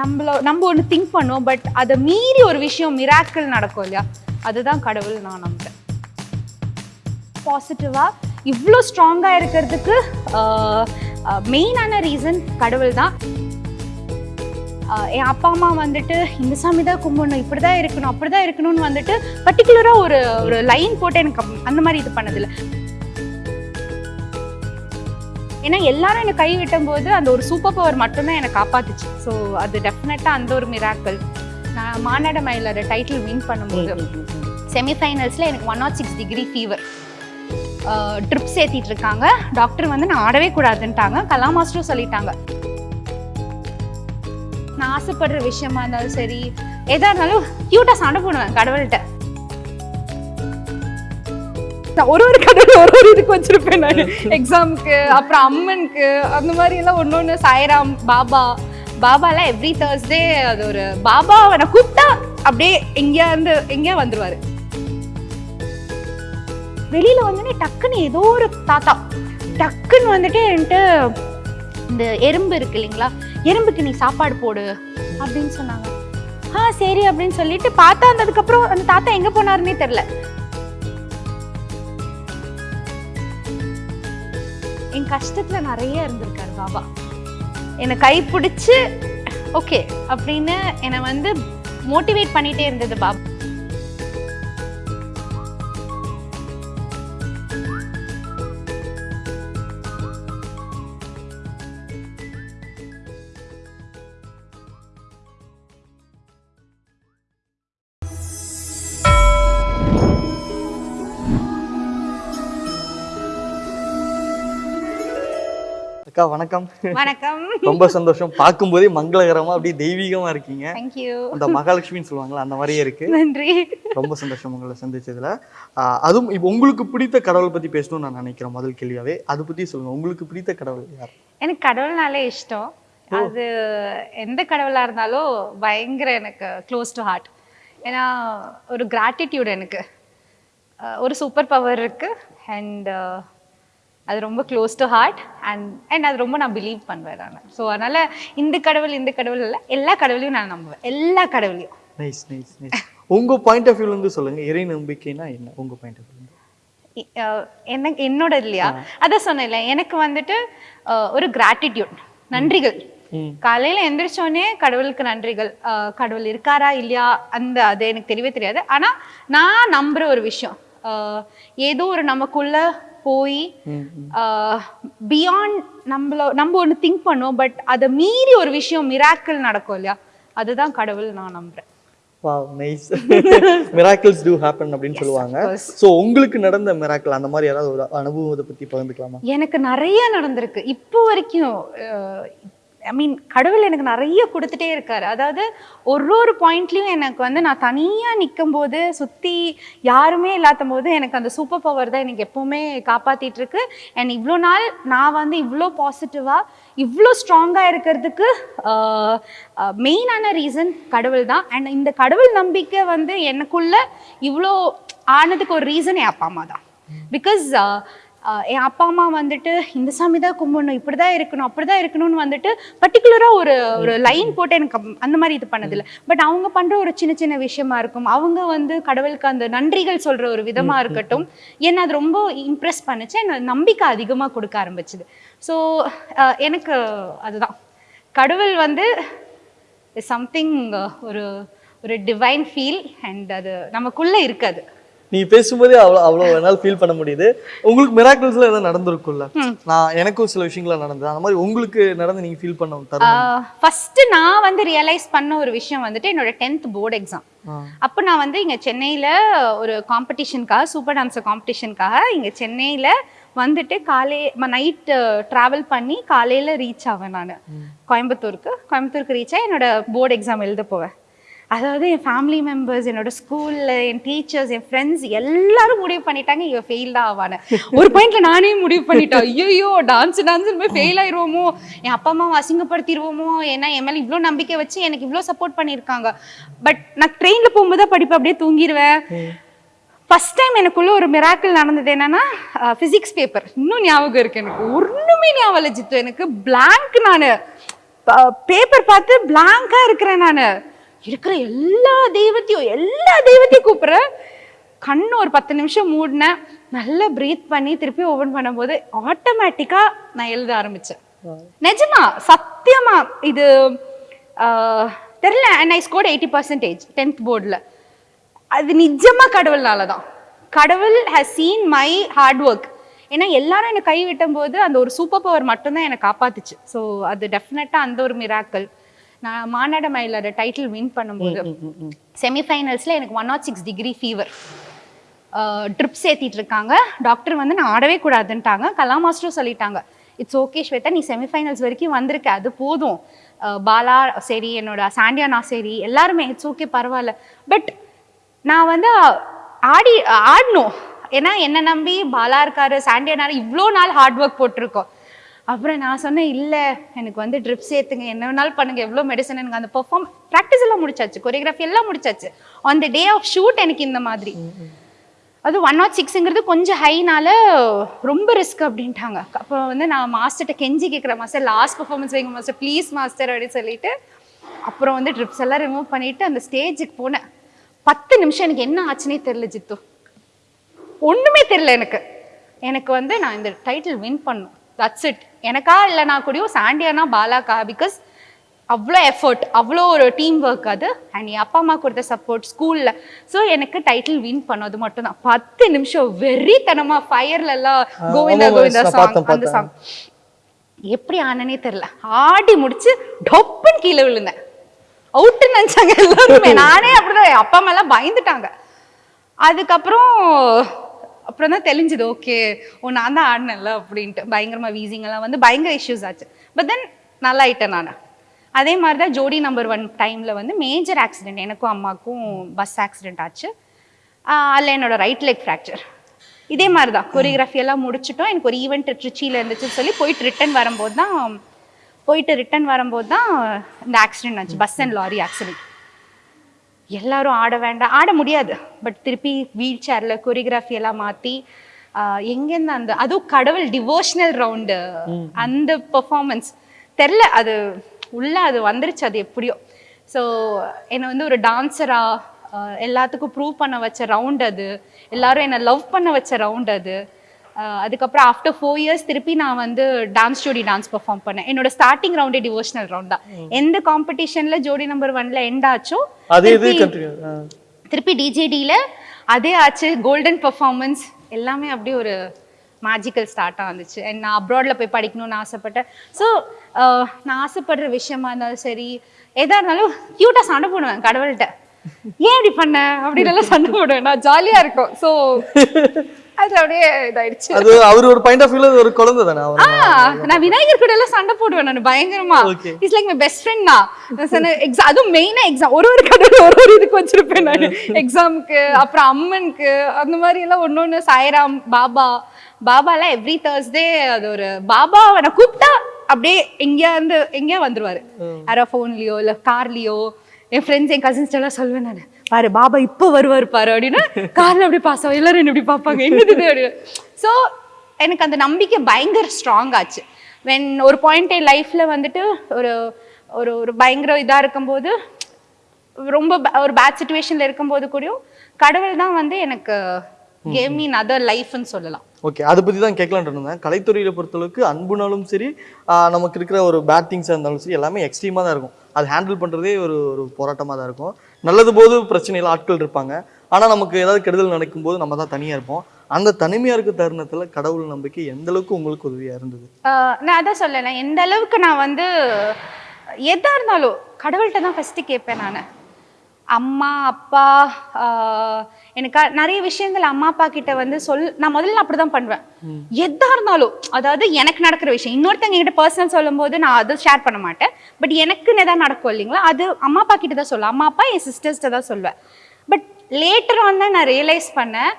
நம்மள நம்ம ஒன்று திங்க் பண்ணுவோம் பட் அதை மீறி ஒரு விஷயம் மிராக்கிள் நடக்கும் இல்லையா? அதுதான் கடவுள் நான் நம்புறேன். பாசிட்டிவாக இவ்வளோ ஸ்ட்ராங்காக இருக்கிறதுக்கு மெயினான ரீசன் கடவுள் தான். என் அப்பா அம்மா வந்துட்டு இந்த சாமி தான் கும்பிடணும் இப்படி தான் இருக்கணும் அப்படி தான் இருக்கணும்னு வந்துட்டு பர்டிகுலராக ஒரு ஒரு லைன் போட்டு எனக்கு அந்த மாதிரி இது பண்ணதில்லை. ஏன்னா எல்லாரும் என்னை கை விட்டும்போது அந்த ஒரு சூப்பர் பவர் மட்டும்தான் என்னை காப்பாத்துச்சு. ஸோ அது டெஃபினட்டாக அந்த ஒரு மிராக்கள் நான் மாநாட மயிலோட டைட்டில் வின் பண்ணும்போது செமிஃபைனல்ஸில் எனக்கு one naught six degree fever drips ஏற்றிட்டு இருக்காங்க. டாக்டர் வந்து நான் ஆடவே கூடாதுன்ட்டாங்க. கலா மாஸ்டரும் சொல்லிட்டாங்க. நான் ஆசைப்படுற விஷயமா இருந்தாலும் சரி எதா இருந்தாலும் க்யூட்டாக சண்டை போடுவேன் கடவுள்கிட்ட. நான் ஒரு ஒரு கடவுள் ஒரு ஒரு இதுக்கு வச்சிருப்பேன் நான். எக்ஸாமுக்கு அப்புறம் அம்மனுக்கு அந்த மாதிரி எல்லாம் ஒன்று ஒன்று சாய்ராம் பாபா. பாபாலாம் எவ்ரி தேர்ஸ்டே அது ஒரு பாபா அவனை கூப்பிட்டா அப்படியே எங்கேயா இருந்து எங்கேயா வந்துருவாரு. வெளியில வந்தோடனே டக்குன்னு ஏதோ ஒரு தாத்தா. டக்குன்னு வந்துட்டு என்கிட்ட இந்த எறும்பு இருக்கு இல்லைங்களா? எறும்புக்கு நீ சாப்பாடு போடு அப்படின்னு சொன்னாங்க. ஆ சரி அப்படின்னு சொல்லிட்டு பார்த்தா வந்ததுக்கப்புறம் அந்த தாத்தா எங்க போனாருன்னே தெரில என் கஷ்டத்துல நிறைய இருந்திருக்காரு பாபா. என்னை கை ஓகே அப்படின்னு என்னை வந்து மோட்டிவேட் பண்ணிட்டே இருந்தது பாபா. அக்கா வணக்கம். வணக்கம். ரொம்ப சந்தோஷம். பார்க்கும்போதே மங்களகரமா அப்படியே தெய்வீகமா இருக்கீங்க. அந்த மகாலட்சுமின்னு சொல்லுவாங்களா அந்த மாதிரியே இருக்கு. நன்றி. ரொம்ப சந்தோஷம் உங்களை சந்திச்சதுல. அதுவும் இப்போ உங்களுக்கு பிடித்த கடவுளை பத்தி பேசணும்னு நான் நினைக்கிறேன் முதல் கேள்வியாவே. அதை பத்தி சொல்லுங்க. உங்களுக்கு பிடித்த கடவுள் யார்? எனக்கு கடவுள்னாலே இஷ்டம். அது எந்த கடவுளா இருந்தாலும் பயங்கர எனக்கு க்ளோஸ் டு ஹார்ட் ஏன்னா ஒரு கிராட்டிடியூட் எனக்கு. ஒரு சூப்பர் பவர் இருக்கு. அண்ட் அது ரொம்ப close to heart and and அது ரொம்ப நான் பிலீவ் பண்ணுவேன் நான். ஸோ அதனால இந்த கடவுள் இந்த கடவுள் இல்லை எல்லா கடவுளையும் நான் நம்புவேன். எல்லா கடவுளையும். நைஸ் நைஸ் நைஸ் உங்க பாயிண்ட் ஆஃப் வியூல இருந்து சொல்லுங்க இறை நம்பிக்கைனா என்ன? உங்க பாயிண்ட் ஆஃப் வியூ எனக்கு என்னோட இல்லையா? அதான் சொன்னேன்ல எனக்கு வந்துட்டு ஒரு கிராட்டிடியூட் நன்றிகள். காலையில எந்திரிச்சோடனே கடவுளுக்கு நன்றிகள். கடவுள் இருக்காரா இல்லையா? அந்த அது எனக்கு தெரியவே தெரியாது. ஆனா நான் நம்புற ஒரு விஷயம் ஏதோ ஒரு நமக்குள்ள போய் பியாண்ட் நம்மள நம்ம ஒன்று திங்க் பண்ணுவோம் பட் அதை மீறி ஒரு விஷயம் மிராக்கிள் நடக்கும் இல்லையா? அதுதான் கடவுள் நான் நம்புறேன். Wow nice miracles to happen அப்படின்னு சொல்லுவாங்க. சோ உங்களுக்கு நடந்த மிராக்கிள் அந்த மாதிரி யாராவது ஒரு அனுபவத்தை பத்தி பகிர்ந்துக்கலாமா? எனக்கு நிறைய நடந்திருக்கு. இப்போ வரைக்கும் ஐ மீன் கடவுள் எனக்கு நிறைய கொடுத்துட்டே இருக்கார். அதாவது ஒரு ஒரு பாயிண்ட்லேயும் எனக்கு வந்து நான் தனியாக நிற்கும் போது சுற்றி யாருமே இல்லாத போது எனக்கு அந்த சூப்பர் பவர் தான் எனக்கு எப்போவுமே காப்பாற்றிட்டுருக்கு அண்ட் இவ்வளோ நாள் நான் வந்து இவ்வளோ பாசிட்டிவாக இவ்வளோ ஸ்ட்ராங்காக இருக்கிறதுக்கு மெயினான ரீசன் கடவுள் தான். அண்ட் இந்த கடவுள் நம்பிக்கை வந்து எனக்குள்ள இவ்வளோ ஆனதுக்கு ஒரு ரீசன் என் அப்பா அம்மா தான். பிகாஸ் என் அப்பா அம்மா வந்துட்டு இந்த சாமி தான் கும்பிடணும் இப்படி தான் இருக்கணும் அப்படி தான் இருக்கணும்னு வந்துட்டு பர்டிகுலராக ஒரு ஒரு லைன் போட்டு எனக்கு அந்த மாதிரி இது பண்ணதில்லை. பட் அவங்க பண்ணுற ஒரு சின்ன சின்ன விஷயமா இருக்கும். அவங்க வந்து கடவுளுக்கு அந்த நன்றிகள் சொல்கிற ஒரு விதமாக இருக்கட்டும். என்ன அது ரொம்ப இம்ப்ரெஸ் பண்ணுச்சு. எனக்கு நம்பிக்கை அதிகமாக கொடுக்க ஆரம்பிச்சுது. ஸோ எனக்கு அதுதான். கடவுள் வந்து சம்திங் ஒரு ஒரு டிவைன் ஃபீல் அண்ட் அது நமக்குள்ளே இருக்காது நீ பேசும்போதே அவ்வளோ அவ்வளோ என்னால் ஃபீல் பண்ண முடியுது. உங்களுக்கு மிராக்கிள்ஸ்ல ஏதாவது நடந்திருக்கும்ல? நான் எனக்கும் சில விஷயங்கள் நடந்தது. அந்த மாதிரி உங்களுக்கு நடந்து நீங்க ஃபீல் பண்ண தருணம்? ஃபர்ஸ்ட் நான் வந்து ரியலைஸ் பண்ண ஒரு விஷயம் வந்துட்டு என்னோட டென்த் போர்டு எக்ஸாம். அப்போ நான் வந்து இங்கே சென்னையில் ஒரு காம்படிஷனுக்காக சூப்பர் டான்ஸர் காம்படிஷனுக்காக இங்கே சென்னையில் வந்துட்டு காலை நைட்டு ட்ராவல் பண்ணி காலையில் ரீச் ஆவேன் நான். கோயம்புத்தூருக்கு. கோயம்புத்தூருக்கு ரீச் ஆகி என்னோட போர்டு எக்ஸாம் எழுத போவேன். அதாவது என் ஃபேமிலி மெம்பர்ஸ் என்னோட ஸ்கூலில் என் டீச்சர்ஸ் என் ஃப்ரெண்ட்ஸ் எல்லாரும் முடிவு பண்ணிட்டாங்க இவ ஃபெயில் தான் ஆவானு ஒரு பாயிண்ட்ல நானே முடிவு பண்ணிட்டேன். ஐயோ டான்ஸ் டான்ஸ் போய் ஃபெயில் ஆயிருவோமோ? என் அப்பா அம்மாவை அசிங்கப்படுத்திடுவோமோ ஏன்னா என் மேலே இவ்வளோ நம்பிக்கை வச்சு எனக்கு இவ்வளோ சப்போர்ட் பண்ணியிருக்காங்க. பட் நான் ட்ரெயினில் போகும்போது தான் படிப்பு அப்படியே தூங்கிடுவேன் ஃபர்ஸ்ட் டைம் எனக்குள்ள ஒரு மிராக்கிள் நடந்தது என்னன்னா ஃபிசிக்ஸ் பேப்பர் இன்னும் ஞாபகம் இருக்கு எனக்கு. ஒன்றுமே ஞாபகம் ஜித்து. எனக்கு blank நான். பேப்பர் பார்த்து பிளாங்கா இருக்கிறேன் நான். இருக்கிற எல்லா தெய்வத்தையும் எல்லா தெய்வத்தையும் கூப்பிடுறேன் கண்ணு ஒரு பத்து நிமிஷம் மூடினேன் நல்லா ப்ரீத் பண்ணி திருப்பி ஓபன் பண்ணும்போது ஆட்டோமேட்டிக்கா நான் எழுத ஆரம்பிச்சேன். நிஜமா சத்தியமா இது ஆஹ், தெரியல and I scored eighty percentage tenth போர்டில் அது நிஜமா கடவுள்னால தான். கடவுள் has seen my hard work ஏன்னா எல்லாரும் என்னை கை விட்டும் போது அந்த ஒரு சூப்பர் பவர் மட்டும்தான் என்னை காப்பாத்துச்சு. ஸோ அது டெஃபினட்டாக அந்த ஒரு மிராக்கள் நான் மாநாட மயிலோட டைட்டில் வின் பண்ணும்போது செமிஃபைனல்ஸில் எனக்கு one naught six degree fever drips ஏற்றிட்டு இருக்காங்க டாக்டர் வந்து நான் ஆடவே கூடாதுன்ட்டாங்க. கலா மாஸ்டரும் சொல்லிட்டாங்க இட்ஸ் ஓகே ஸ்வேதா நீ செமிஃபைனல்ஸ் வரைக்கும் வந்திருக்க. அது போதும். பாலா சரி என்னோட சாண்டியானா சரி. எல்லாருமே இட்ஸ் ஓகே பரவாயில்ல. பட் நான் வந்து ஆடி ஆடணும். ஏன்னா என்னை நம்பி பாலா இருக்காரு சாண்டியானா இவ்வளோ நாள் ஹார்ட் ஒர்க் போட்டிருக்கோம். அப்புறம் நான் சொன்னேன் இல்லை எனக்கு வந்து ட்ரிப்ஸ் ஏற்றுங்க என்ன வேணாலும் பண்ணுங்க. எவ்வளோ மெடிசன் எனக்கு அந்த பெர்ஃபார்ம் ப்ராக்டிஸ் எல்லாம் முடிச்சாச்சு. கொரியோகிராஃபி எல்லாம் முடிச்சாச்சு. On the day of shoot எனக்கு இந்த மாதிரி. அது ஒன் நாட் சிக்ஸுங்கிறது கொஞ்சம் ஹைனால ரொம்ப ரிஸ்க் அப்படின்ட்டாங்க. அப்போ வந்து நான் மாஸ்டர்கிட்ட கெஞ்சி கேட்குறேன் மாஸ்டர் லாஸ்ட் பர்ஃபார்மன்ஸ் வைங்க மாஸ்டர் ப்ளீஸ் மாஸ்டர் அப்படின்னு சொல்லிட்டு அப்புறம் வந்து ட்ரிப்ஸ் எல்லாம் ரிமூவ் பண்ணிட்டு அந்த ஸ்டேஜுக்கு போனேன். பத்து நிமிஷம் எனக்கு என்ன ஆச்சுனே தெரியல ஜித்து. ஒண்ணுமே தெரியல எனக்கு. எனக்கு வந்து நான் இந்த டைட்டில் வின் பண்ணும் தட்ஸ் இட் எனக்கா இல்லைனா கூடயும் சாண்டியானா பாலாக்கா? பிகாஸ் அவ்வளோ எஃபர்ட் அவ்வளோ ஒரு டீம் ஒர்க் அது. அண்ட் என் அப்பா அம்மா கொடுத்த சப்போர்ட் ஸ்கூலில் ஸோ எனக்கு டைட்டில் வின் பண்ணது மட்டும்தான். பத்து நிமிஷம் வெறித்தனமா ஃபயர்ல எல்லாம் கோவிந்தா கோவிந்தா சாங் அந்த சாங் எப்படி ஆனனே தெரியல. ஆடி முடிச்சு டொப்புன்னு கீழே விழுந்தேன். அவுட்டுன்னு நினைச்சாங்க எல்லாருமே. நானே அப்படிதான் என் அப்பா அம்மா எல்லாம் பயந்துட்டாங்க. அதுக்கப்புறம் அப்புறம் தான் தெளிஞ்சுது ஓகே ஓ நான் தான் ஆடினேன்ல அப்படின்ட்டு. பயங்கரமாக வீசிங்கெல்லாம் வந்து பயங்கர இஷ்யூஸ் ஆச்சு. பட் தென் நல்லா ஆயிட்டேன் நான். அதே மாதிரி தான் ஜோடி நம்பர் ஒன் டைமில் வந்து மேஜர் ஆக்சிடென்ட் எனக்கும் அம்மாவுக்கும் பஸ் ஆக்சிடென்ட் ஆச்சு. அதில் என்னோடய என்னோட ரைட் லெக் ஃப்ராக்சர் இதே மாதிரி தான். கொரியோகிராஃபி எல்லாம் முடிச்சுட்டோம். எனக்கு ஒரு ஈவெண்ட் ட்ரிச்சியில் இருந்துச்சுன்னு சொல்லி போயிட்டு ரிட்டன் வரும்போது தான் போயிட்டு ரிட்டன் வரும்போது தான் இந்த ஆக்சிடென்ட் ஆச்சு. பஸ் அண்ட் லாரி ஆக்சிடென்ட் எல்லாரும் ஆட வேண்டாம். ஆட முடியாது. பட் திருப்பி வீல் சேர்ல கொரியோகிராஃபி எல்லாம் மாத்தி ஆஹ் எங்கேருந்து அந்த அதுவும் கடவுள் டிவோஷனல் ரவுண்டு அந்த பெர்ஃபார்மன்ஸ் தெரில அது உள்ள அது வந்துருச்சு அது எப்படியோ. ஸோ என்னை வந்து ஒரு டான்ஸரா எல்லாத்துக்கும் ப்ரூவ் பண்ண வச்ச ரவுண்ட் அது. எல்லாரும் என்னை லவ் பண்ண வச்ச ரவுண்ட் அது. அதுக்கப்புறம் ஆஃப்டர் ஃபோர் இயர்ஸ் திருப்பி நான் வந்து டான்ஸ் ஜோடி டான்ஸ் பெர்ஃபார்ம் பண்ணேன். என்னோட ஸ்டார்டிங் ரவுண்டே டிவோஷனல் ரவுண்ட் தான். எந்த காம்படிஷன்ல ஜோடி நம்பர் ஒன்ல எண்ட் ஆச்சோ திருப்பி- டிஜேடியில் அதே ஆச்சு கோல்டன் பெர்ஃபார்மன்ஸ் எல்லாமே அப்படியே ஒரு மேஜிக்கல் ஸ்டார்ட்டாக வந்துச்சு. அண்ட் நான் அப்ராடில் போய் படிக்கணும்னு ஆசைப்பட்டேன். ஸோ நான் ஆசைப்படுற விஷயமா இருந்தாலும் சரி எதா இருந்தாலும் க்யூட்டாக சண்டை போடுவேன் கடவுள்கிட்ட. ஏன் இப்படி பண்ண? அப்படின்னு எல்லாம் சண்டை போடுவேன். நான் ஜாலியாக இருக்கும். ஸோ அது அப்படியே இதாயிடுச்சு. அது அவர் ஒரு பாயிண்ட் ஆஃப் வியூல ஒரு குழந்தை தானே நான் விநாயகர் கூட எல்லாம் சண்டை போடுவேன் நான் பயங்கரமா. It's like my best friend நான். எக்ஸாம் அதுவும் மெயினா எக்ஸாம் ஒரு ஒரு கடவுள் ஒரு ஒரு இதுக்கு வச்சிருப்பேன் நான். எக்ஸாமுக்கு அப்புறம் அம்மனுக்கு அந்த மாதிரி எல்லாம் ஒண்ணு ஒண்ணு. சாய்ராம் பாபா. பாபாலாம் எவ்ரி தேர்ஸ்டே அது ஒரு பாபா அவனை கூப்பிட்டா அப்படியே எங்கேயா இருந்து எங்கேயா வந்துருவாரு. யாரோ ஃபோன்லயோ இல்ல கார்லயோ என் ஃப்ரெண்ட்ஸ் என் கசின்ஸ் எல்லாம் சொல்லுவேன் நான். பாரு பாபா இப்போ வருவார் பாரு அப்படின்னு காரில் அப்படி பாஸ் ஆகும் எல்லாரும் என்ன இப்படி பார்ப்பாங்க. என்னது அப்படின்னு. ஸோ எனக்கு அந்த நம்பிக்கை பயங்கர ஸ்ட்ராங் ஆச்சு. வென் ஒரு பாயிண்ட் என் லைஃப்பில் வந்துட்டு ஒரு ஒரு ஒரு பயங்கர இதாக இருக்கும்போது ரொம்ப ஒரு பேட் சுச்சுவேஷனில் இருக்கும்போது கூடயும் கடவுள் தான் வந்து எனக்கு கேம் மீன் அதர் லைஃப்னு சொல்லலாம். ஓகே அதை பற்றி தான் கேட்கலான்ட்டு இருந்தேன். கலைத்துறையில் பொறுத்தளவுக்கு அன்புனாலும் சரி நமக்கு இருக்கிற ஒரு பேட் திங்ஸாக இருந்தாலும் சரி எல்லாமே எக்ஸ்ட்ரீமாக தான் இருக்கும். அது ஹேண்டில் பண்ணுறதே ஒரு ஒரு போராட்டமாக தான் இருக்கும். நல்லது போது பிரச்சனையில் ஆட்கள் இருப்பாங்க. ஆனா நமக்கு ஏதாவது கெடுதல் நடக்கும்போது நம்ம தான் தனியா இருப்போம். அந்த தனிமையா இருக்க தருணத்துல கடவுள் நம்பிக்கை எந்த அளவுக்கு உங்களுக்கு உதவியா இருந்தது? நான் அதான் சொல்லலை எந்த அளவுக்கு நான் வந்து எதா இருந்தாலும் கடவுள்கிட்ட தான் ஃபஸ்ட்டு கேட்பேன் நான். அம்மா அப்பா எனக்கு நிறைய விஷயங்கள் அம்மா அப்பா கிட்ட வந்து சொல் நான் முதல்ல அப்படிதான் பண்ணுவேன். எதா இருந்தாலும் அதாவது எனக்கு நடக்கிற விஷயம். இன்னொருத்தங்க கிட்ட பர்சனல் சொல்லும்போது நான் அதை ஷேர் பண்ண மாட்டேன். பட் எனக்குன்னு எதாவது நடக்கும் இல்லைங்களா? அது அம்மா அப்பா கிட்ட தான் சொல்லுவேன். அம்மா அப்பா என் சிஸ்டர்ஸ்ட்ட தான் சொல்லுவேன். பட் லேட்டர் ஆன் தான் நான் ரியலைஸ் பண்ணேன்.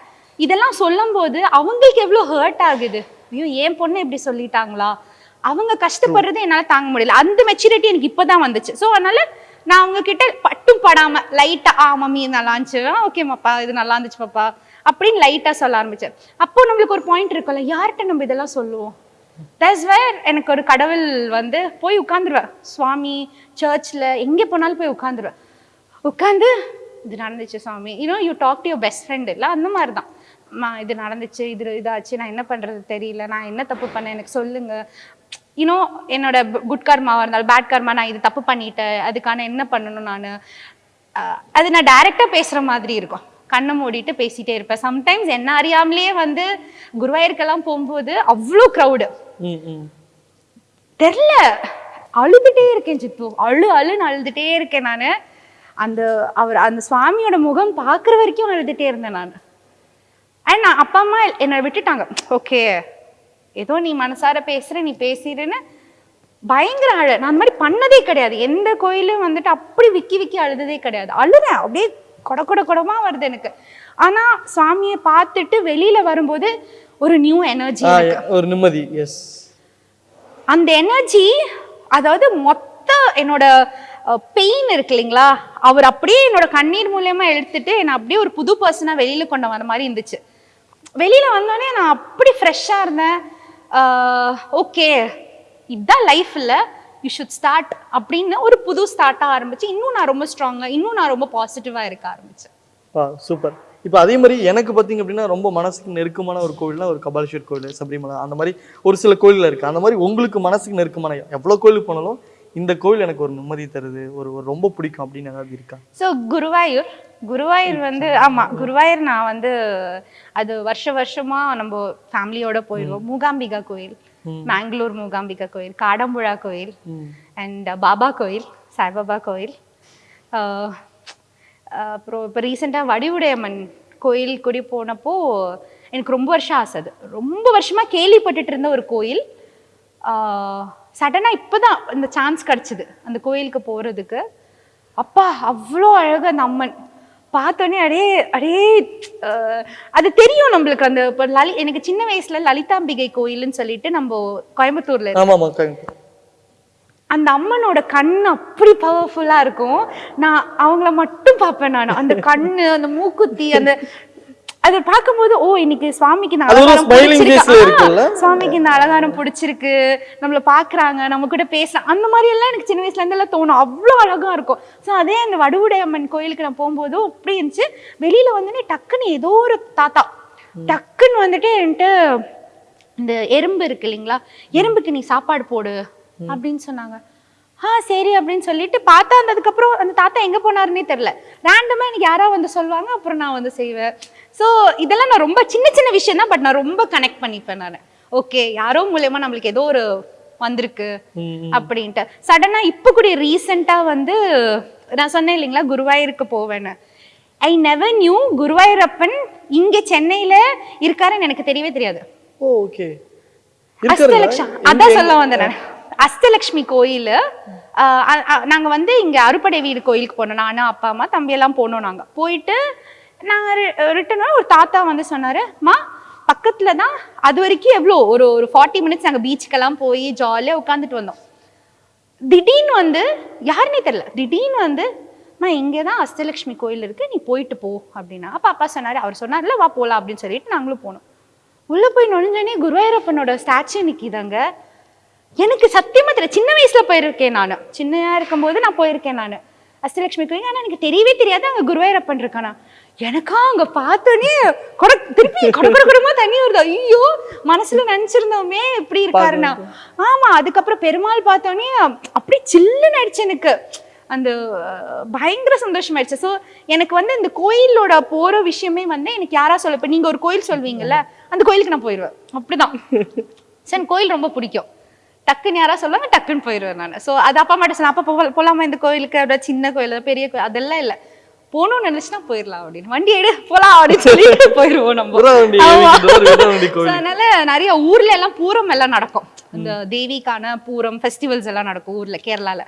இதெல்லாம் சொல்லும்போது அவங்களுக்கு எவ்வளோ ஹர்ட் ஆகுது. ஐயோ என் பொண்ணு இப்படி சொல்லிட்டாங்களா? அவங்க கஷ்டப்படுறது என்னால தாங்க முடியல. அந்த மெச்சூரிட்டி எனக்கு இப்பதான் வந்துச்சு. ஸோ அதனால நான் அவங்க கிட்ட பட்டும் படாம லைட்டா ஆ மம்மி நல்லா இருந்துச்சு. ஓகே இது நல்லா இருந்துச்சு பாப்பா அப்படின்னு லைட்டா சொல்ல ஆரம்பிச்சேன் அப்போ நம்மளுக்கு ஒரு பாயிண்ட் இருக்கும்ல யார்கிட்ட நம்ம இதெல்லாம் சொல்லுவோம்? தட்ஸ் வேர் எனக்கு ஒரு கடவுள் வந்து போய் உட்காந்துருவேன் சுவாமி சர்ச்சில் எங்கே போனாலும் போய் உட்காந்துருவேன் உட்காந்து இது நடந்துச்சு சுவாமி. You know you talk to your best friend இல்லை அந்த மாதிரி தான் இது நடந்துச்சு இது இதாச்சு நான் என்ன பண்ணுறது தெரியல நான் என்ன தப்பு பண்ணேன் எனக்கு சொல்லுங்க. யூனோ என்னோட குட் கர்மாவாக இருந்தாலும் பேட் கர்மா நான் இது தப்பு பண்ணிட்டேன் அதுக்கான என்ன பண்ணணும் நான்? அது நான் டைரெக்டாக பேசுகிற மாதிரி இருக்கும். கண்ணை மூடிட்டு பேசிட்டே இருப்பேன். சம்டைம்ஸ் என்ன அறியாமலேயே வந்து குருவாயூருக்கெல்லாம் போகும்போது அவ்வளோ க்ரௌடு தெரில. அழுதுட்டே இருக்கேன் சித்து. அழு அழுன்னு அழுதுட்டே இருக்கேன் நான். அந்த அவர் அந்த சுவாமியோட முகம் பார்க்குற வரைக்கும் அழுதுட்டே இருந்தேன் நான். அண்ட் நான் அப்பா அம்மா என்னை விட்டுட்டாங்க. ஓகே. ஏதோ நீ மனசார பேசுற நீ பேசிடுன்னு பயங்கர அழ. நான் அந்த மாதிரி பண்ணதே கிடையாது. எந்த கோயிலும் வந்துட்டு அப்படி விக்கி விக்கி அழுததே கிடையாது. அழுறேன் அப்படியே கொட கொட கொடமா வருது எனக்கு. ஆனா சுவாமியை பார்த்துட்டு வெளியில வரும்போது ஒரு நியூ எனர்ஜி ஒரு நிம்மதி. எஸ் அந்த எனர்ஜி அதாவது மொத்த என்னோட பெயின் இருக்கு இல்லைங்களா? அவர் அப்படியே என்னோட கண்ணீர் மூலியமா எடுத்துட்டு என்னை அப்படியே ஒரு புது பர்சனா வெளியில கொண்டு வந்த மாதிரி இருந்துச்சு. வெளியில வந்தோடனே நான் அப்படி ஃப்ரெஷ்ஷா இருந்தேன். ஓகே இதுதான் லைஃப் யூ ஷுட் ஸ்டார்ட் அப்படின்னு ஒரு புது ஸ்டார்ட்டாக ஆரம்பிச்சு இன்னும் நான் ரொம்ப ஸ்ட்ராங்காக இன்னும் நான் ரொம்ப பாசிட்டிவாக இருக்க ஆரம்பிச்சேன். ஆ சூப்பர் இப்போ அதே மாதிரி எனக்கு பார்த்தீங்க அப்படின்னா ரொம்ப மனசுக்கு நெருக்கமான ஒரு கோவில்னா ஒரு கபாலீஸ்வர் கோவில் சபரிமலை அந்த மாதிரி ஒரு சில கோயிலில் இருக்குது அந்த மாதிரி உங்களுக்கு மனசுக்கு நெருக்கமான எவ்வளோ கோயிலுக்கு போனாலும் இந்த கோவில் எனக்கு ஒரு நிம்மதி தருது ஒரு ஒரு ரொம்ப பிடிக்கும் அப்படின்னு ஏதாவது இருக்கா? ஸோ குருவாயூர் குருவாயூர் வந்து ஆமா குருவாயூர் நான் வந்து அது வருஷ வருஷமா நம்ம ஃபேமிலியோட போயிடுவோம் மூகாம்பிகா கோயில் மேங்களூர் மூகாம்பிகா கோயில் காடம்புழா கோயில் அண்ட் பாபா கோயில் சாய்பாபா கோயில். அப்புறம் இப்போ ரீசெண்டாக வடிவுடையம்மன் கோயில் கூடி போனப்போ எனக்கு ரொம்ப வருஷம் ஆசை அது. ரொம்ப வருஷமா கேள்விப்பட்டுட்டு இருந்த ஒரு கோயில். சடனாக இப்போ தான் இந்த சான்ஸ் கிடச்சிது. அந்த கோயிலுக்கு போகிறதுக்கு அப்பா அவ்வளோ அழகு அந்த அம்மன். பார்த்தோன்னே அடே அடே அது தெரியும் நம்மளுக்கு அந்த இப்போ லலி எனக்கு சின்ன வயசுல லலிதாம்பிகை கோயில்னு சொல்லிட்டு நம்ம கோயம்புத்தூர்ல அந்த அம்மனோட கண் அப்படி பவர்ஃபுல்லா இருக்கும். நான் அவங்கள மட்டும் பார்ப்பேன் நான். அந்த கண்ணு அந்த மூக்குத்தி அந்த அதை பார்க்கும்போது ஓ இன்னைக்கு சுவாமிக்கு இந்த அலங்காரம் பிடிச்சிருக்கு. சுவாமிக்கு இந்த அலங்காரம் பிடிச்சிருக்கு நம்மள பாக்குறாங்க நம்ம கூட பேசலாம். அந்த மாதிரி எல்லாம் எனக்கு சின்ன வயசுல இருந்து எல்லாம் தோணும். அவ்வளோ அழகா இருக்கும். ஸோ அதே அந்த வடுவுடை அம்மன் கோயிலுக்கு நான் போகும்போதும் அப்படி இருந்துச்சு. வெளியில வந்துட்டு டக்குன்னு ஏதோ ஒரு தாத்தா டக்குன்னு வந்துட்டு என்கிட்ட இந்த எறும்பு இருக்கு இல்லைங்களா? எறும்புக்கு நீ சாப்பாடு போடு அப்படின்னு சொன்னாங்க. ஆ சரி அப்படின்னு சொல்லிட்டு பார்த்தா அந்த அதுக்கப்புறம் அந்த தாத்தா எங்க போனாருன்னே தெரியல. ரேண்டமா எனக்கு யாரா வந்து சொல்லுவாங்க அப்புறம் நான் வந்து செய்வேன். ஸோ இதெல்லாம் நான் ரொம்ப சின்ன சின்ன விஷயம் தான் பட் நான் ரொம்ப கனெக்ட் பண்ணிப்பேன் நான். ஓகே யாரோ மூலியமா நம்மளுக்கு ஏதோ ஒரு வந்திருக்கு அப்படின்ட்டு. சடனா இப்போ கூட ரீசெண்டா வந்து நான் சொன்னேன் இல்லைங்களா குருவாயூருக்கு போவேன்னு. ஐ நெவர் நியூ குருவாயூரப்பன் இங்க சென்னையில இருக்காருன்னு எனக்கு தெரியவே தெரியாது. ஓ ஓகே அதான் சொல்ல வந்தேன் அஸ்தலக்ஷ்மி கோயில் நாங்கள் வந்து இங்கே அறுப்படை வீடு கோயிலுக்கு போனோம். நானு அப்பா அம்மா தம்பியெல்லாம் போனோம் நாங்கள் போயிட்டு நாங்கள் ரிட்டர்ன் ஒரு தாத்தா வந்து சொன்னார் மா பக்கத்தில் தான் அது வரைக்கும் எவ்வளோ ஒரு ஒரு ஃபார்ட்டி மினிட்ஸ் நாங்கள் பீச்சுக்கெல்லாம் போய் ஜாலியாக உட்காந்துட்டு வந்தோம். திடீர்னு வந்து யாருன்னே தெரில திடீர்னு வந்து அம்மா இங்கே தான் அஸ்தலக்ஷ்மி கோயில் இருக்குது நீ போயிட்டு போ அப்படின்னா அப்பா அப்பா சொன்னார் அவர் சொன்னார்ல வா போகலாம் அப்படின்னு சொல்லிட்டு நாங்களும் போனோம். உள்ளே போய் நுழைஞ்சோன்னே குருவாயூரப்பனோட ஸ்டாச்சு நிற்கிதாங்க எனக்கு சத்தியமா தெரியல. சின்ன வயசுல போயிருக்கேன் நான். சின்னையா இருக்கும்போது நான் போயிருக்கேன் நான். அஷ்டலட்சுமி கோயில் ஆனா எனக்கு தெரியவே தெரியாது. அங்க குருவாயூரப்பன் இருக்கானா. எனக்கா அங்க பார்த்தோன்னே கொட திருப்பி கொட கொட கொடமா தண்ணி வருது. ஐயோ மனசுல நினைச்சிருந்தோமே இப்படி இருக்காருன்னா. ஆமா அதுக்கப்புறம் பெருமாள் பார்த்தோன்னே அப்படியே சில்லுன்னு ஆயிடுச்சு எனக்கு. அந்த பயங்கர சந்தோஷமாயிடுச்சு ஸோ எனக்கு வந்து இந்த கோயிலோட போற விஷயமே வந்து எனக்கு யாரா சொல்ல இப்போ நீங்க ஒரு கோயில் சொல்வீங்கல்ல அந்த கோயிலுக்கு நான் போயிடுவேன் அப்படிதான். எனக்கு கோயில் ரொம்ப பிடிக்கும். டக்குன்னு யாரா சொல்லுவாங்க டக்குன்னு போயிடுவேன் நான். ஸோ அது அப்பா மட்டும் சொன்னேன் அப்பா போ- போலாமா இந்த கோயிலுக்கு? அப்படியே சின்ன கோயில் பெரிய கோயில். அதெல்லாம் இல்லை. போகணும்னு நினைச்சுன்னா போயிடலாம் அப்படின்னு. வண்டி எடு போலாம் அப்படின்னு சொல்லிட்டு போயிடுவோம் நம்ம. அதனால நிறைய ஊர்ல எல்லாம் பூரம் எல்லாம் நடக்கும். இந்த தேவிக்கான பூரம் ஃபெஸ்டிவல்ஸ் எல்லாம் நடக்கும் ஊர்ல கேரளால.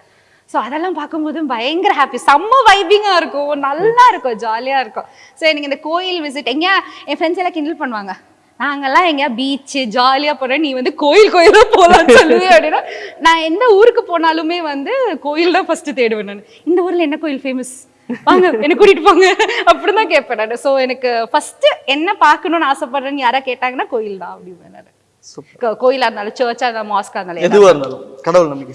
ஸோ அதெல்லாம் பார்க்கும்போது பயங்கர ஹாப்பி செம்ம வைபிங்கா இருக்கும். நல்லா இருக்கும் ஜாலியா இருக்கும். ஸோ எனக்கு இந்த கோயில் விசிட் எங்க என் ஃப்ரெண்ட்ஸ் எல்லாம் கிண்டல் பண்ணுவாங்க. நாங்கெல்லாம் எங்கேயா பீச்சு ஜாலியா போறோம். நீ வந்து கோயில் கோயிலா போலாம்னு சொல்லுவேன் அப்படின்னா நான் எந்த ஊருக்கு போனாலுமே வந்து கோயில் தான் ஃபர்ஸ்ட் தேடுவேன் நான். இந்த ஊர்ல என்ன கோயில் ஃபேமஸ் வாங்க என்ன கூட்டிட்டு போங்க. அப்படிதான் கேட்பேன் நான். ஸோ எனக்கு ஃபர்ஸ்ட் என்ன பார்க்கணும்னு ஆசைப்படுறேன்னு யாரா கேட்டாங்கன்னா கோயில் தான் அப்படிம்பேன் நான். கோயிலா இருந்தாலும் சர்ச்சா இருந்தாலும் மாஸ்கா இருந்தாலும் எதுவா இருந்தாலும் கடவுள் நம்பிக்கை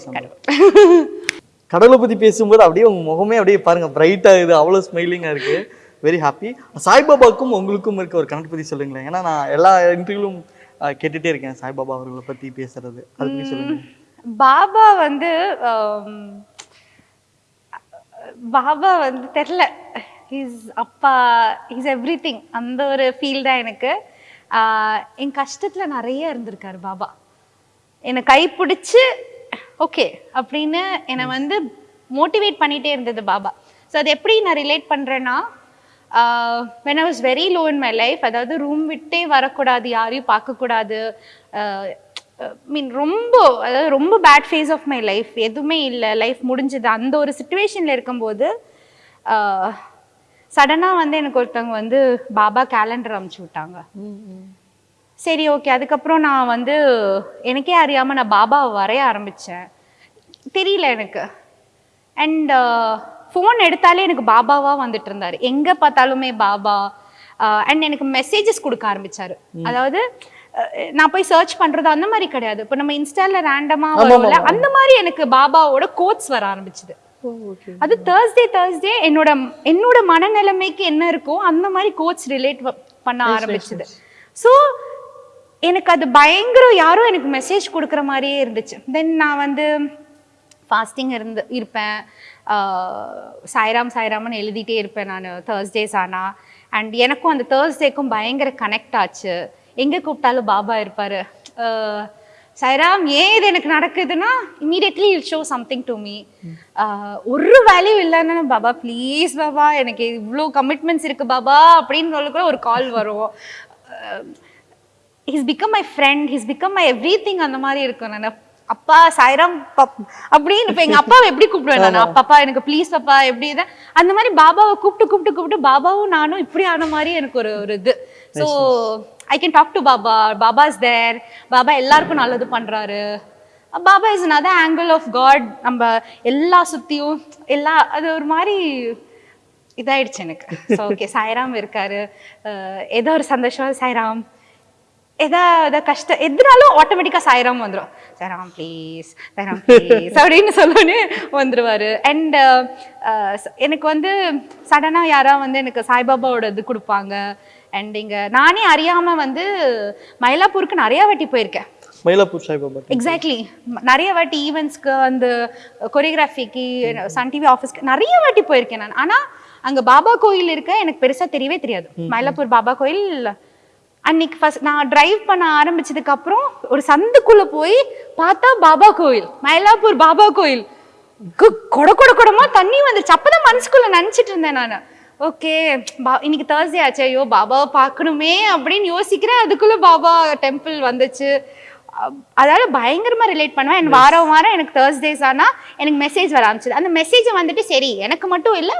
கடவுளை. பத்தி பேசும்போது அப்படியே உங்க முகமே அப்படியே பாருங்க பிரைட் ஆகுது அவ்வளவு ஸ்மைலிங்கா இருக்கு. வெரி ஹாப்பி சாய்பாபாவுக்கும் உங்களுக்கும் இருக்க ஒரு கனெக்ட் பத்தி சொல்லுங்களேன். ஏன்னா நான் எல்லா இன்டர்வியூலும் கேட்டுட்டே இருக்கேன் சாய்பாபா அவர்களை பத்தி பேசுறது. அது சொல்லுங்க. பாபா வந்து பாபா வந்து தெரில. ஹீஸ் அப்பா ஹீஸ் எவ்ரி திங் அந்த ஒரு ஃபீல் தான் எனக்கு. என் கஷ்டத்தில் நிறைய இருந்திருக்காரு பாபா. என்னை கைப்பிடிச்சு ஓகே அப்படின்னு என்னை வந்து மோட்டிவேட் பண்ணிகிட்டே இருந்தது பாபா. ஸோ அது எப்படி நான் ரிலேட் பண்ணுறேன்னா when I was very low in my life அதாவது ரூம் விட்டே வரக்கூடாது யாரையும் பார்க்கக்கூடாது மீன் ரொம்ப அதாவது ரொம்ப bad phase of my life எதுவுமே இல்லை லைஃப் முடிஞ்சது. அந்த ஒரு சுச்சுவேஷனில் இருக்கும்போது சடனாக வந்து எனக்கு ஒருத்தவங்க வந்து பாபா கேலண்டர் அமுச்சு விட்டாங்க. சரி ஓகே அதுக்கப்புறம் நான் வந்து எனக்கே அறியாமல் நான் பாபாவை வரைய ஆரம்பித்தேன் தெரியல எனக்கு. அண்ட் ஃபோன் எடுத்தாலே எனக்கு பாபாவாக வந்துட்டு இருந்தார். எங்கே பார்த்தாலுமே பாபா. அண்ட் எனக்கு மெசேஜஸ் கொடுக்க ஆரம்பிச்சாரு. அதாவது நான் போய் சர்ச் பண்றது அந்த மாதிரி கிடையாது. இப்போ நம்ம இன்ஸ்டால ரேண்டமா வரும்ல அந்த மாதிரி எனக்கு பாபாவோட கோட்ஸ் வர ஆரம்பிச்சது. அது தேர்ஸ்டே தேர்ஸ்டே என்னோட என்னோட மனநிலைமைக்கு என்ன இருக்கோ அந்த மாதிரி கோட்ஸ் ரிலேட் பண்ண ஆரம்பிச்சது. ஸோ எனக்கு அது பயங்கரம் யாரோ எனக்கு மெசேஜ் கொடுக்குற மாதிரியே இருந்துச்சு. தென் நான் வந்து ஃபாஸ்டிங் இருந்து இருப்பேன். சாய்ராம் சாய்ராம்னு எழுதிட்டே இருப்பேன் நான் தேர்ஸ்டேஸ் ஆனால் அண்ட் எனக்கும் அந்த தேர்ஸ்டேக்கும் பயங்கர கனெக்ட் ஆச்சு. எங்கே கூப்பிட்டாலும் பாபா இருப்பார். சாய்ராம் ஏன் இது எனக்கு நடக்குதுன்னா immediately he'll show something to me ஒரு வேல்யூ இல்லைன்னா பாபா ப்ளீஸ் பாபா எனக்கு இவ்வளோ கமிட்மெண்ட்ஸ் இருக்குது பாபா அப்படின்னு சொல்லக்கூட கூட ஒரு கால் வரும். He's become my friend he's become my everything அந்த மாதிரி இருக்கும். நான் அப்பா சாய்ராம் பப் அப்படின்னு இப்போ எங்கள் அப்பாவை எப்படி கூப்பிடுவேன் நான்? அப்பாப்பா எனக்கு ப்ளீஸ் அப்பா எப்படி இதை? அந்த மாதிரி பாபாவை கூப்பிட்டு கூப்பிட்டு கூப்பிட்டு பாபாவும் நானும் இப்படி ஆன மாதிரி எனக்கு ஒரு ஒரு இது. So I can talk to Baba Baba is there Baba எல்லாருக்கும் நல்லது பண்ணுறாரு Baba is another angle of God நம்ம எல்லா சுற்றியும் எல்லா அது ஒரு மாதிரி இதாயிடுச்சு எனக்கு. ஓகே சாய்ராம் இருக்காரு. ஏதோ ஒரு சந்தோஷம். சாய்ராம் எதாவது கஷ்டம் எதுனாலும் ஆட்டோமேட்டிக்காக சாய்ராம் வந்துடும் சாய்ராம் ப்ளீஸ் சாய்ராம் ப்ளீஸ் அப்படின்னு சொல்லணுன்னு வந்துடுவார் அண்ட் எனக்கு வந்து சடனாக யாராவது வந்து எனக்கு சாய்பாபாவோட இது கொடுப்பாங்க. அண்ட் இங்கே நானே அறியாமல் வந்து மயிலாப்பூருக்கு நிறையா வாட்டி போயிருக்கேன். மயிலாப்பூர் சாய்பாபா எக்ஸாக்ட்லி நிறைய வாட்டி ஈவெண்ட்ஸ்க்கு அந்த கொரியோகிராஃபிக்கு சன் டிவி ஆஃபீஸ்க்கு நிறைய வாட்டி போயிருக்கேன் நான். ஆனால் அங்கே பாபா கோயில் இருக்க எனக்கு பெருசாக தெரியவே தெரியாது. மயிலாப்பூர் பாபா கோயில் அன்னைக்கு ஃபர்ஸ்ட் நான் டிரைவ் பண்ண ஆரம்பிச்சதுக்கு அப்புறம் ஒரு சந்துக்குள்ள போய் பார்த்தா பாபா கோயில் மயிலாப்பூர் பாபா கோயில். கொட கொட கொடமா தண்ணி வந்துருச்சு. அப்பதான் மனசுக்குள்ள நினைச்சிட்டு இருந்தேன் நான். ஓகே பா இன்னைக்கு தேர்ஸ்டே ஆச்சு. ஐயோ பாபாவை பார்க்கணுமே அப்படின்னு யோசிக்கிறேன். அதுக்குள்ள பாபா டெம்பிள் வந்துச்சு. அதாவது பயங்கரமா ரிலேட் பண்ணுவேன். என் வாரம் வாரம் எனக்கு தேர்ஸ்டேஸ் ஆனா எனக்கு மெசேஜ் வர ஆரம்பிச்சது. அந்த மெசேஜை வந்துட்டு சரி எனக்கு மட்டும் இல்லை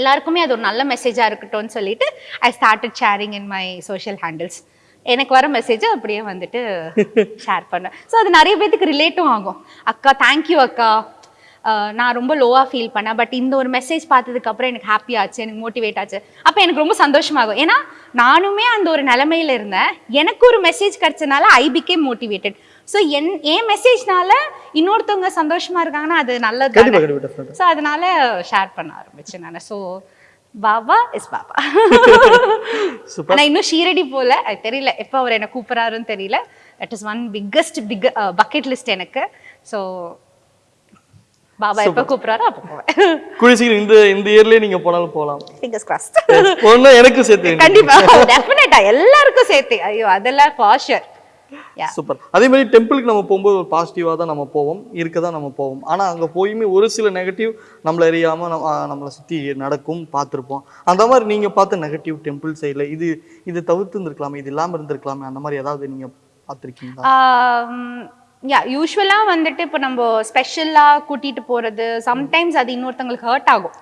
எல்லாருக்குமே அது ஒரு நல்ல மெசேஜாக இருக்கட்டும்னு சொல்லிட்டு I started sharing in my social handles எனக்கு வர மெசேஜ் அப்படியே வந்துட்டு ஷேர் பண்ணேன் ஸோ அது நிறைய பேத்துக்கு ரிலேட்டும் ஆகும். அக்கா தேங்க்யூ அக்கா. நான் ரொம்ப லோவாக ஃபீல் பண்ணேன். பட் இந்த ஒரு மெசேஜ் பார்த்ததுக்கப்புறம் எனக்கு ஹாப்பி ஆச்சு எனக்கு மோட்டிவேட் ஆச்சு. அப்போ எனக்கு ரொம்ப சந்தோஷமாகும். ஏன்னா நானுமே அந்த ஒரு நிலமையில இருந்தேன். எனக்கு ஒரு மெசேஜ் கிடச்சதுனால ஐ பிகேம் மோட்டிவேட்டட் ஸோ என் என் மெசேஜ்னால இன்னொருத்தவங்க சந்தோஷமா இருக்காங்கன்னா அது நல்லது. ஸோ அதனால ஷேர் பண்ண ஆரம்பிச்சேன் நான். So Baba is Baba. ஆனா இன்னும் ஷீரடி போல. தெரியல. எப்போ அவர் என்ன கூப்பிட்றாருன்னு தெரியல. That is one biggest big bucket list எனக்கு. ஸோ பாபா எப்போ கூப்பிட்றாரோ அப்போ போவேன். இந்த இந்த இயர்லயே நீங்க போனாலும் போகலாம். ஃபிங்கர்ஸ் கிராஸ்ட் ஒண்ணு எனக்கு சேர்த்து கண்டிப்பா. டெஃபினட்டா எல்லாருக்கும் சேர்த்து. ஐயோ அதெல்லாம் ஃபார் ஷுர் யா சூப்பர் அதே மாதிரி டெம்பிளுக்கு நம்ம போகும்போது ஒரு பாசிட்டிவாக தான் நம்ம போவோம் இருக்க தான் நம்ம போவோம். ஆனால் அங்கே போயுமே ஒரு சில நெகட்டிவ் நம்மளை அறியாமல் நம்ம நம்மளை சுற்றி நடக்கும் பார்த்துருப்போம். அந்த மாதிரி நீங்கள் பார்த்த நெகட்டிவ் டெம்பிள் சைடில் இது இது தவிர்த்து இருந்திருக்கலாமே இது இல்லாமல் இருந்திருக்கலாமே அந்த மாதிரி ஏதாவது நீங்கள் பார்த்துருக்கீங்களா? யா யூஸ்வலாக வந்துட்டு இப்போ நம்ம ஸ்பெஷலாக கூட்டிட்டு போறது சம்டைம்ஸ் அது இன்னொருத்தவங்களுக்கு ஹர்ட் ஆகும்.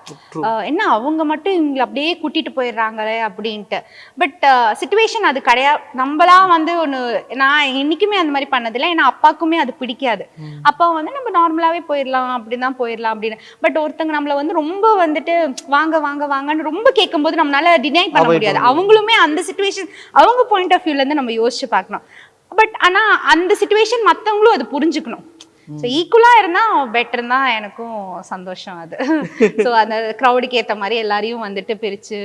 என்ன அவங்க மட்டும் இவங்களை அப்படியே கூட்டிட்டு போயிடுறாங்களே அப்படின்ட்டு. பட் சுச்சுவேஷன் அது கிடையாது நம்மளா வந்து ஒன்று நான் என்னைக்குமே அந்த மாதிரி பண்ணதில்லை. ஏன்னா அப்பாவுக்குமே அது பிடிக்காது. அப்பா வந்து நம்ம நார்மலாகவே போயிடலாம் அப்படிதான் தான் போயிடலாம் அப்படின்னு. பட் ஒருத்தங்க நம்மளை வந்து ரொம்ப வந்துட்டு வாங்க வாங்க வாங்கன்னு ரொம்ப கேட்கும்போது நம்மளால டினை பண்ண முடியாது. அவங்களுமே அந்த சுச்சுவேஷன் அவங்க பாயிண்ட் ஆஃப் வியூலேருந்து நம்ம யோசிச்சு பார்க்கணும். பட் ஆனா அந்த சுச்சுவேஷன் மத்தவங்களும் அது புரிஞ்சுக்கணும். ஸோ ஈக்குவலாக இருந்தால் பெட்டர் தான் எனக்கும் சந்தோஷம் அது. ஸோ அந்த க்ரௌடுக்கு ஏற்ற மாதிரி எல்லாரையும் வந்துட்டு பிரித்து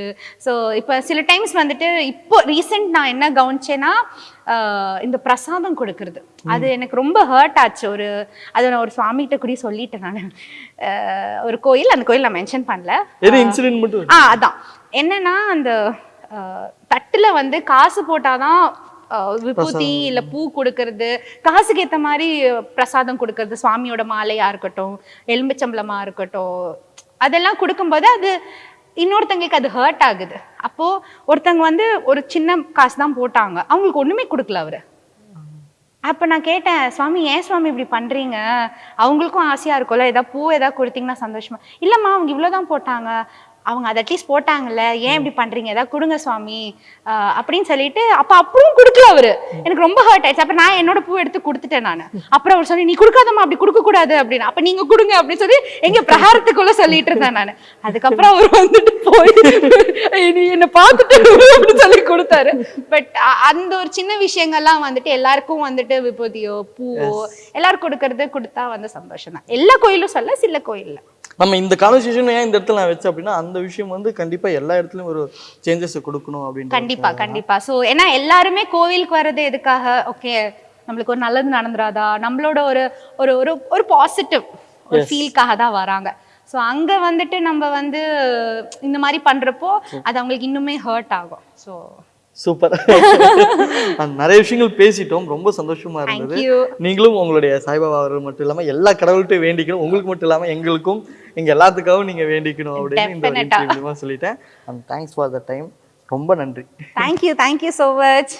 ஸோ இப்போ சில டைம்ஸ் வந்துட்டு இப்போ ரீசெண்ட் நான் என்ன கவனிச்சேன்னா இந்த பிரசாதம் கொடுக்கறது. அது எனக்கு ரொம்ப ஹர்ட் ஆச்சு. ஒரு அது நான் ஒரு சுவாமிகிட்ட கூட சொல்லிட்டேன் நான். ஒரு கோயில் அந்த கோயில் நான் மென்ஷன் பண்ணல. ஆ அதான். என்னன்னா அந்த தட்டுல வந்து காசு போட்டாதான் விபூதி இல்ல பூ கொடுக்கறது காசுக்கு ஏத்த மாதிரி பிரசாதம் கொடுக்கறது சுவாமியோட மாலையா இருக்கட்டும் எலும்பிச்சம்பளமா இருக்கட்டும் அதெல்லாம் கொடுக்கும்போது அது இன்னொருத்தங்களுக்கு அது ஹர்ட் ஆகுது. அப்போ ஒருத்தங்க வந்து ஒரு சின்ன காசு தான் போட்டாங்க. அவங்களுக்கு ஒண்ணுமே கொடுக்கல அவரு. அப்ப நான் கேட்டேன் சுவாமி ஏன் சுவாமி இப்படி பண்றீங்க? அவங்களுக்கும் ஆசையா இருக்கும்ல ஏதாவது பூ ஏதாவது கொடுத்தீங்கன்னா சந்தோஷமா? இல்லம்மா அவங்க இவ்வளவுதான் போட்டாங்க. அவங்க அதை அட்லீஸ்ட் போட்டாங்கல்ல ஏன் இப்படி பண்றீங்க? ஏதாவது கொடுங்க சுவாமி. அப்படின்னு சொல்லிட்டு அப்ப அப்பவும் கொடுக்கல அவரு. எனக்கு ரொம்ப ஹர்ட் ஆயிடுச்சு. அப்ப நான் என்னோட பூ எடுத்து கொடுத்துட்டேன் நான். அப்புறம் அவர் சொல்லி நீ கொடுக்காதம்மா அப்படி கொடுக்க கூடாது அப்படின்னு. அப்ப நீங்க கொடுங்க அப்படின்னு சொல்லி எங்க பிரகாரத்துக்குள்ள சொல்லிட்டு இருந்தேன் நான். அதுக்கப்புறம் அவர் வந்துட்டு போய் நீ என்ன பார்த்துட்டு அப்படின்னு சொல்லி கொடுத்தாரு. பட் அந்த ஒரு சின்ன விஷயங்கள்லாம் வந்துட்டு எல்லாருக்கும் வந்துட்டு விபூதியோ பூவோ எல்லாரும் கொடுக்கறது கொடுத்தா வந்து சந்தோஷம் தான் எல்லா கோயிலும் சொல்ல சில கோயில்ல. நம்ம இந்த கான்வர்சேஷன் ஏன் இந்த இடத்துல நான் வச்சேன் அப்படின்னா அந்த விஷயம் வந்து கண்டிப்பா எல்லா இடத்துலயும் ஒரு சேஞ்சஸ் கொடுக்கணும் அப்படின்னு கண்டிப்பா கண்டிப்பா. சோ ஏன்னா எல்லாருமே கோவிலுக்கு வர்றது எதுக்காக? ஓகே நம்மளுக்கு ஒரு நல்லது நடந்துராதா? நம்மளோட ஒரு ஒரு ஒரு ஒரு பாசிட்டிவ் ஒரு ஃபீல்காக தான் வராங்க. ஸோ அங்க வந்துட்டு நம்ம வந்து இந்த மாதிரி பண்றப்போ அது அவங்களுக்கு இன்னுமே ஹர்ட் ஆகும். ஸோ சூப்பர் நிறைய விஷயங்கள் பேசிட்டோம். ரொம்ப சந்தோஷமா இருந்தது. நீங்களும் உங்களுடைய சாய்பாபா அவர்கள் மட்டும் இல்லாம எல்லா கடவுள்கிட்டையும் வேண்டிக்கணும். உங்களுக்கு மட்டும் இல்லாம எங்களுக்கும் எங்க எல்லாத்துக்காகவும் நீங்க வேண்டிக்கணும் அப்படின்னு இந்த சொல்லிட்டேன். And thanks for the time ரொம்ப நன்றி. Thank you thank you so much